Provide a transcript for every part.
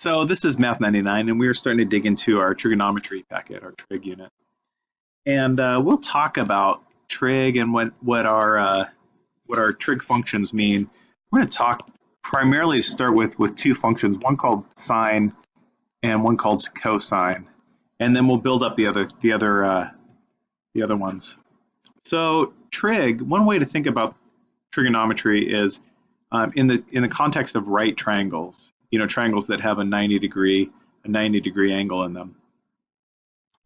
So this is Math 99, and we're starting to dig into our trigonometry packet, our trig unit. And uh, we'll talk about trig and what, what, our, uh, what our trig functions mean. We're going to talk primarily to start with with two functions, one called sine and one called cosine. And then we'll build up the other, the other, uh, the other ones. So trig, one way to think about trigonometry is um, in the in the context of right triangles you know, triangles that have a 90 degree, a 90 degree angle in them.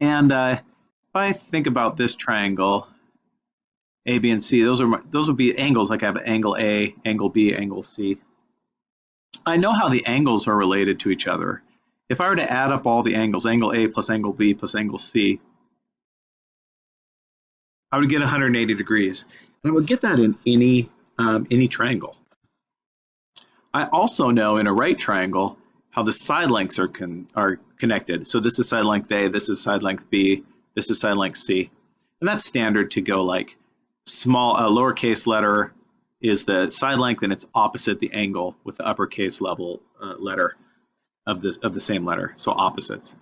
And uh, if I think about this triangle, A, B, and C, those are my, those would be angles like I have angle A, angle B, angle C. I know how the angles are related to each other. If I were to add up all the angles, angle A plus angle B plus angle C, I would get 180 degrees. And I would get that in any, um, any triangle. I also know in a right triangle how the side lengths are con are connected. So this is side length A, this is side length B, this is side length C. And that's standard to go like small, a lowercase letter is the side length and it's opposite the angle with the uppercase level uh, letter of this of the same letter, so opposites.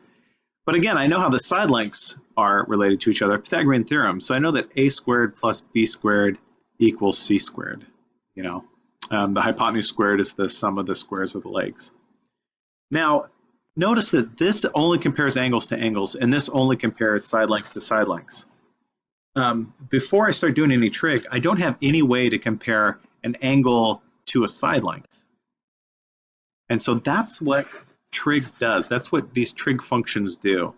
But again, I know how the side lengths are related to each other, Pythagorean theorem. So I know that a squared plus b squared equals c squared, you know. Um, the hypotenuse squared is the sum of the squares of the legs. Now, notice that this only compares angles to angles, and this only compares side lengths to side lengths. Um, before I start doing any trig, I don't have any way to compare an angle to a side length. And so that's what trig does. That's what these trig functions do.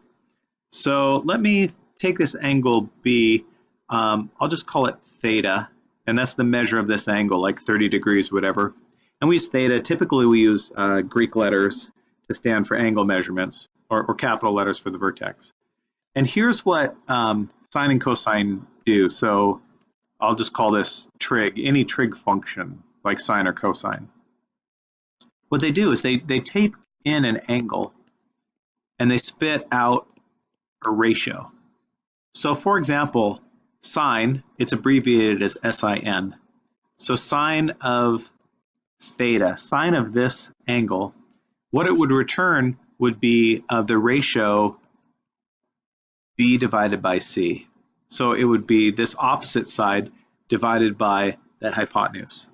So let me take this angle B, um, I'll just call it theta, and that's the measure of this angle, like 30 degrees, whatever. And we use theta. Typically, we use uh, Greek letters to stand for angle measurements, or, or, capital letters for the vertex. And here's what um, sine and cosine do. So I'll just call this trig, any trig function, like sine or cosine. What they do is they, they tape in an angle, and they spit out a ratio. So for example, Sine, it's abbreviated as SIN. So sine of theta, sine of this angle, what it would return would be uh, the ratio b divided by c. So it would be this opposite side divided by that hypotenuse.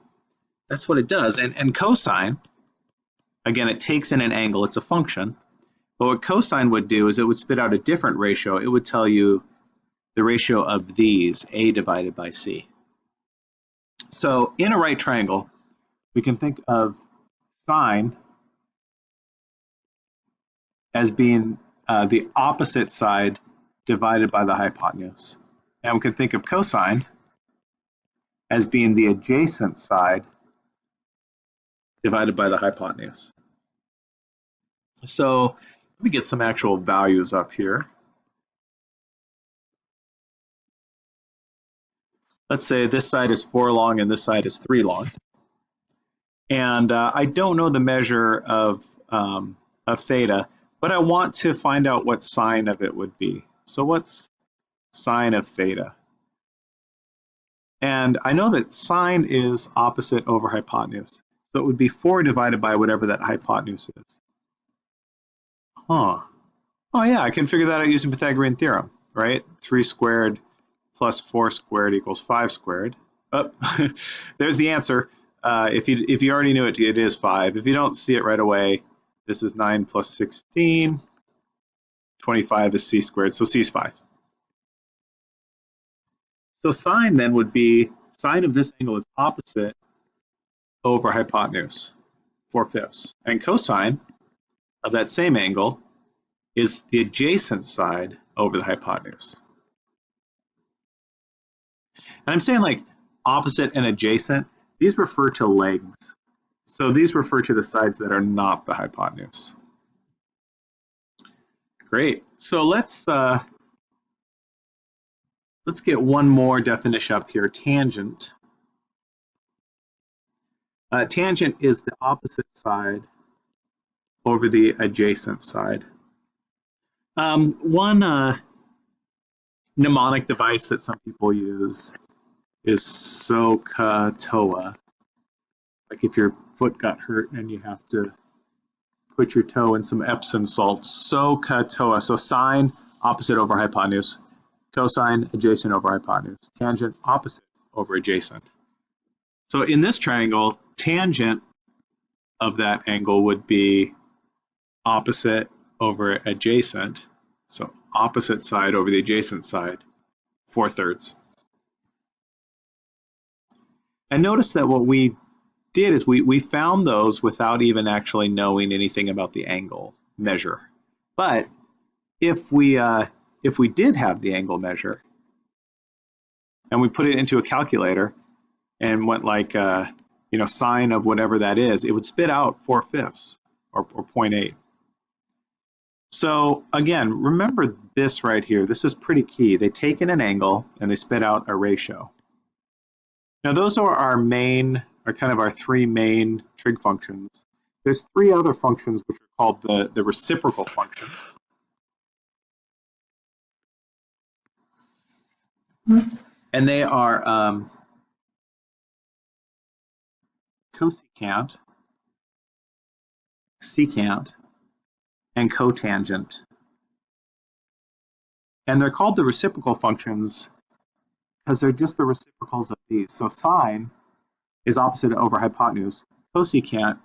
That's what it does. And, and cosine, again, it takes in an angle, it's a function. But what cosine would do is it would spit out a different ratio. It would tell you the ratio of these, a divided by c. So in a right triangle, we can think of sine as being uh, the opposite side divided by the hypotenuse. And we can think of cosine as being the adjacent side divided by the hypotenuse. So let me get some actual values up here. Let's say this side is four long and this side is three long. And uh, I don't know the measure of, um, of theta, but I want to find out what sine of it would be. So what's sine of theta? And I know that sine is opposite over hypotenuse. So it would be 4 divided by whatever that hypotenuse is. Huh. Oh yeah, I can figure that out using Pythagorean theorem, right? 3 squared plus 4 squared equals 5 squared. Oh, there's the answer. Uh, if, you, if you already knew it, it is 5. If you don't see it right away, this is 9 plus 16. 25 is c squared, so c is 5. So sine then would be, sine of this angle is opposite over hypotenuse, 4 fifths. And cosine of that same angle is the adjacent side over the hypotenuse. And I'm saying like opposite and adjacent, these refer to legs. So these refer to the sides that are not the hypotenuse. Great. So let's uh, let's get one more definition up here. Tangent. Uh, tangent is the opposite side over the adjacent side. Um, one uh, mnemonic device that some people use is SOHCAHTOA. Like if your foot got hurt and you have to put your toe in some Epsom salt. SOHCAHTOA. So sine, opposite over hypotenuse. Cosine, adjacent over hypotenuse. Tangent, opposite over adjacent. So in this triangle, tangent of that angle would be opposite over adjacent. So opposite side over the adjacent side, 4 thirds. And notice that what we did is we, we found those without even actually knowing anything about the angle measure. But if we, uh, if we did have the angle measure and we put it into a calculator and went like, uh, you know, sine of whatever that is, it would spit out 4 fifths or, or 0.8. So again, remember this right here. This is pretty key. They take in an angle and they spit out a ratio. Now those are our main, are kind of our three main trig functions. There's three other functions which are called the, the reciprocal functions. And they are um, cosecant, secant, and cotangent. And they're called the reciprocal functions because they're just the reciprocals of these. So sine is opposite over hypotenuse. Cosecant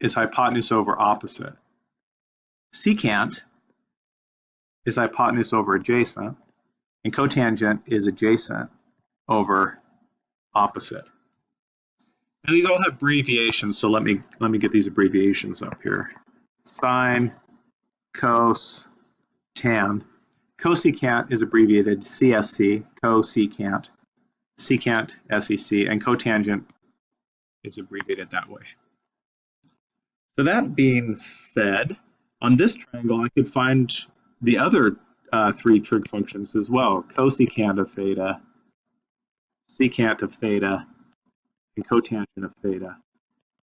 is hypotenuse over opposite. Secant is hypotenuse over adjacent. And cotangent is adjacent over opposite. And these all have abbreviations, so let me let me get these abbreviations up here sine, cos, tan. Cosecant is abbreviated CSC, cosecant, secant, SEC, and cotangent is abbreviated that way. So that being said, on this triangle, I could find the other uh, three trig functions as well. Cosecant of theta, secant of theta, and cotangent of theta.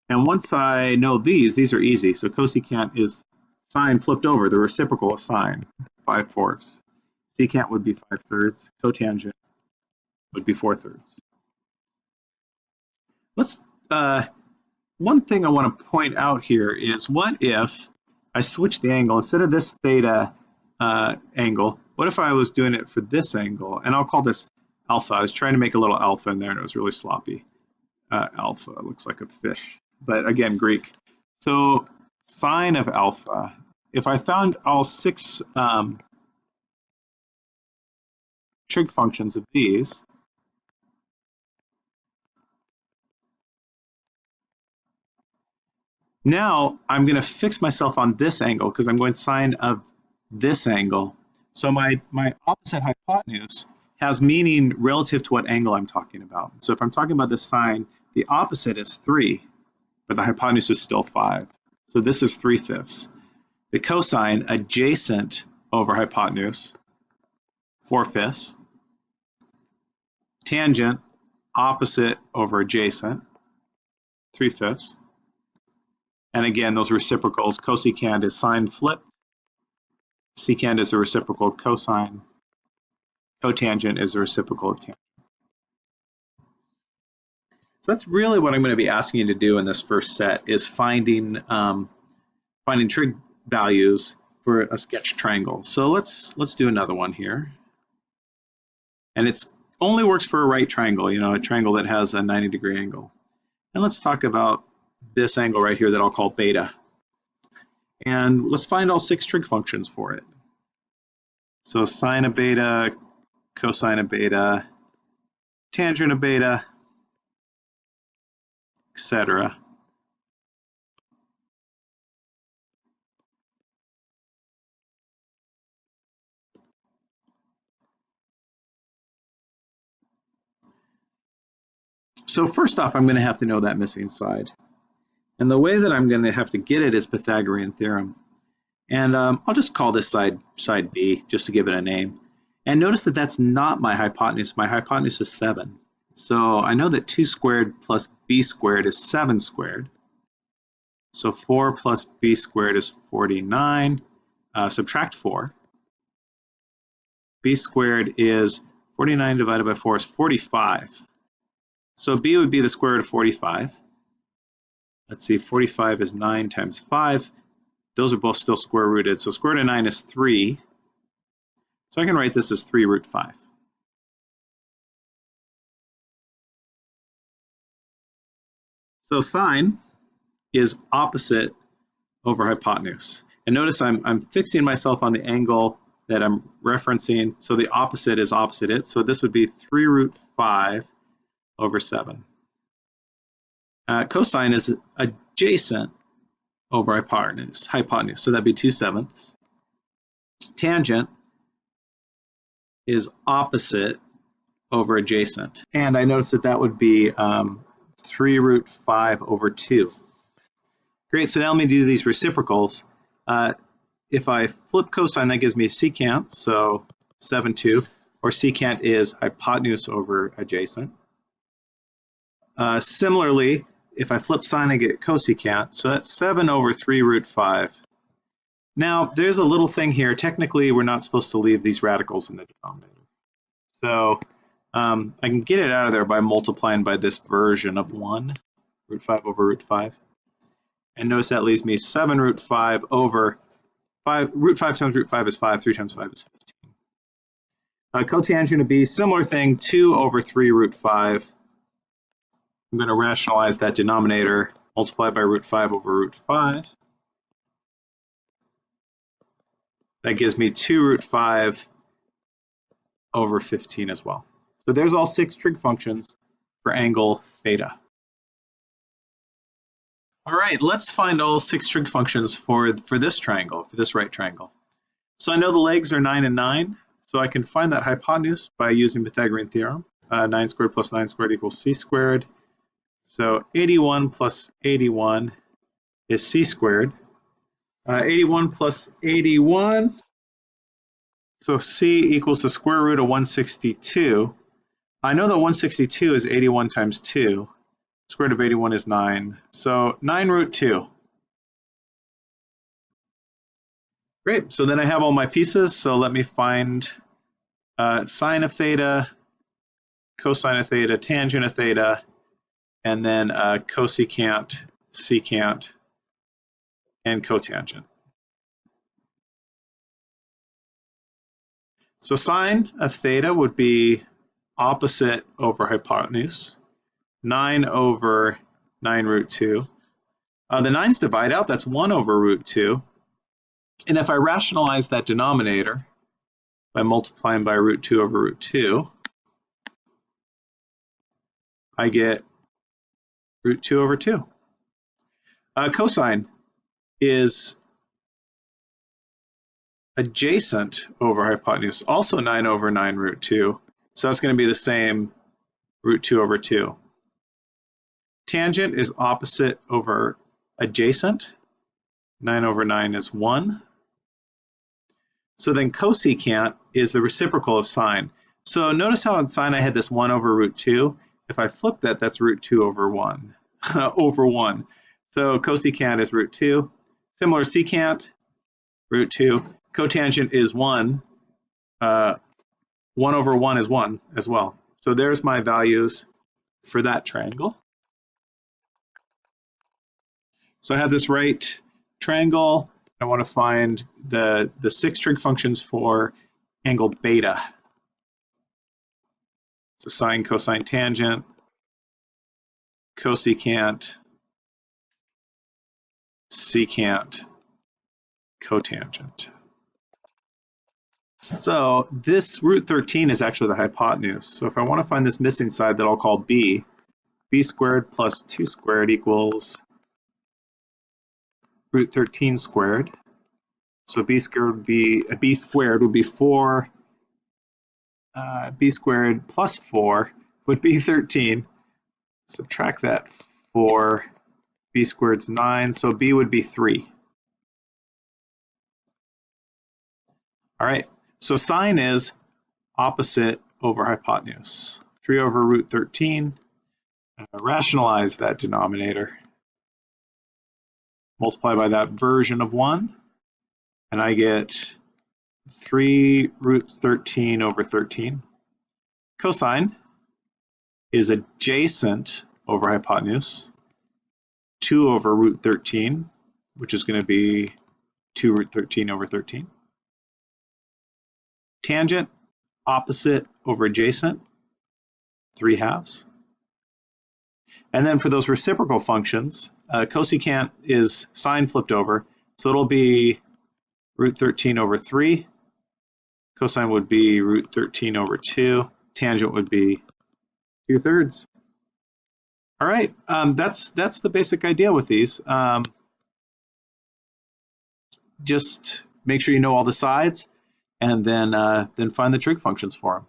And once I know these, these are easy. So cosecant is sine flipped over, the reciprocal of sine, 5 fourths. Secant would be 5 thirds. Cotangent would be 4 thirds. Let's, uh, one thing I want to point out here is what if I switch the angle, instead of this theta uh, angle, what if I was doing it for this angle? And I'll call this alpha. I was trying to make a little alpha in there and it was really sloppy. Uh, alpha looks like a fish but again, Greek. So sine of alpha, if I found all six um, trig functions of these, now I'm going to fix myself on this angle because I'm going sine of this angle. So my, my opposite hypotenuse has meaning relative to what angle I'm talking about. So if I'm talking about the sine, the opposite is 3 but the hypotenuse is still 5. So this is 3 fifths. The cosine adjacent over hypotenuse, 4 fifths. Tangent opposite over adjacent, 3 fifths. And again, those reciprocals, cosecant is sine flip, secant is a reciprocal of cosine, cotangent is a reciprocal of tangent. So that's really what I'm going to be asking you to do in this first set is finding um, finding trig values for a sketch triangle. So let's let's do another one here. And it's only works for a right triangle, you know, a triangle that has a 90 degree angle. And let's talk about this angle right here that I'll call beta. And let's find all six trig functions for it. So sine of beta, cosine of beta, tangent of beta, etc. So first off, I'm going to have to know that missing side. And the way that I'm going to have to get it is Pythagorean theorem. And um, I'll just call this side side B, just to give it a name. And notice that that's not my hypotenuse. My hypotenuse is 7. So I know that 2 squared plus b squared is 7 squared. So 4 plus b squared is 49. Uh, subtract 4. b squared is 49 divided by 4 is 45. So b would be the square root of 45. Let's see, 45 is 9 times 5. those are both still square rooted. So square root of 9 is 3. So I can write this as 3 root 5. So sine is opposite over hypotenuse. And notice I'm, I'm fixing myself on the angle that I'm referencing. So the opposite is opposite it. So this would be 3 root 5 over 7. Uh, cosine is adjacent over hypotenuse, hypotenuse. So that'd be 2 sevenths. Tangent is opposite over adjacent. And I noticed that that would be um, 3 root 5 over 2. Great, so now let me do these reciprocals. Uh, if I flip cosine, that gives me secant, so 7, 2, or secant is hypotenuse over adjacent. Uh, similarly, if I flip sine, I get cosecant, so that's 7 over 3 root 5. Now, there's a little thing here. Technically, we're not supposed to leave these radicals in the denominator. So um, I can get it out of there by multiplying by this version of 1, root 5 over root 5. And notice that leaves me 7 root 5 over 5. Root 5 times root 5 is 5. 3 times 5 is 15. Uh, cotangent would be similar thing, 2 over 3 root 5. I'm going to rationalize that denominator, multiply by root 5 over root 5. That gives me 2 root 5 over 15 as well. So there's all six trig functions for angle beta. All right, let's find all six trig functions for, for this triangle, for this right triangle. So I know the legs are 9 and 9, so I can find that hypotenuse by using Pythagorean theorem. Uh, 9 squared plus 9 squared equals c squared. So 81 plus 81 is c squared. Uh, 81 plus 81, so c equals the square root of 162. I know that 162 is 81 times 2. Square root of 81 is 9. So 9 root 2. Great, so then I have all my pieces, so let me find uh, sine of theta, cosine of theta, tangent of theta, and then uh, cosecant, secant, and cotangent. So sine of theta would be opposite over hypotenuse, 9 over 9 root 2. Uh, the 9's divide out, that's 1 over root 2. And if I rationalize that denominator by multiplying by root 2 over root 2, I get root 2 over 2. Uh, cosine is adjacent over hypotenuse, also 9 over 9 root 2. So that's going to be the same root 2 over 2. Tangent is opposite over adjacent. 9 over 9 is 1. So then cosecant is the reciprocal of sine. So notice how in sine I had this 1 over root 2. If I flip that, that's root 2 over 1. over 1. So cosecant is root 2. Similar secant, root 2. Cotangent is 1. Uh, 1 over 1 is 1 as well. So there's my values for that triangle. So I have this right triangle. I want to find the, the six trig functions for angle beta. So sine, cosine, tangent, cosecant, secant, cotangent. So this root 13 is actually the hypotenuse. So if I want to find this missing side that I'll call b, b squared plus 2 squared equals root 13 squared. So b squared would be, b squared would be 4, uh, b squared plus 4 would be 13. Subtract that 4, b squared's 9, so b would be 3. All right, so sine is opposite over hypotenuse. 3 over root 13. Uh, rationalize that denominator. Multiply by that version of 1. And I get 3 root 13 over 13. Cosine is adjacent over hypotenuse. 2 over root 13, which is going to be 2 root 13 over 13. Tangent, opposite over adjacent, 3 halves. And then for those reciprocal functions, uh, cosecant is sine flipped over, so it'll be root 13 over 3. Cosine would be root 13 over 2. Tangent would be 2 thirds. All right, um, that's that's the basic idea with these. Um, just make sure you know all the sides, and then uh, then find the trig functions for them.